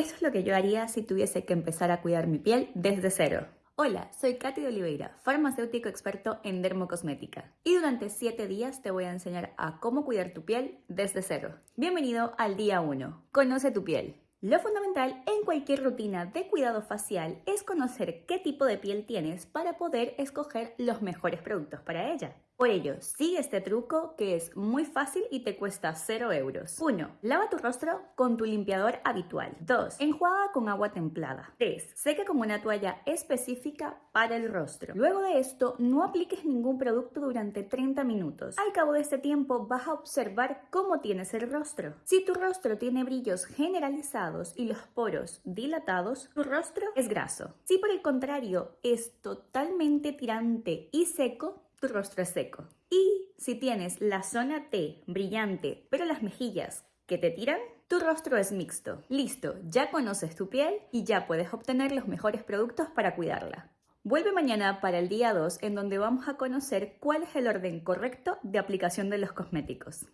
Eso es lo que yo haría si tuviese que empezar a cuidar mi piel desde cero. Hola, soy Katy de Oliveira, farmacéutico experto en dermocosmética. Y durante 7 días te voy a enseñar a cómo cuidar tu piel desde cero. Bienvenido al día 1. Conoce tu piel. Lo fundamental en cualquier rutina de cuidado facial es conocer qué tipo de piel tienes para poder escoger los mejores productos para ella. Por ello, sigue este truco que es muy fácil y te cuesta 0 euros. 1. Lava tu rostro con tu limpiador habitual. 2. Enjuaga con agua templada. 3. Seca con una toalla específica para el rostro. Luego de esto, no apliques ningún producto durante 30 minutos. Al cabo de este tiempo, vas a observar cómo tienes el rostro. Si tu rostro tiene brillos generalizados y los poros dilatados, tu rostro es graso. Si por el contrario es totalmente tirante y seco, tu rostro es seco. Y si tienes la zona T brillante, pero las mejillas que te tiran, tu rostro es mixto. Listo, ya conoces tu piel y ya puedes obtener los mejores productos para cuidarla. Vuelve mañana para el día 2 en donde vamos a conocer cuál es el orden correcto de aplicación de los cosméticos.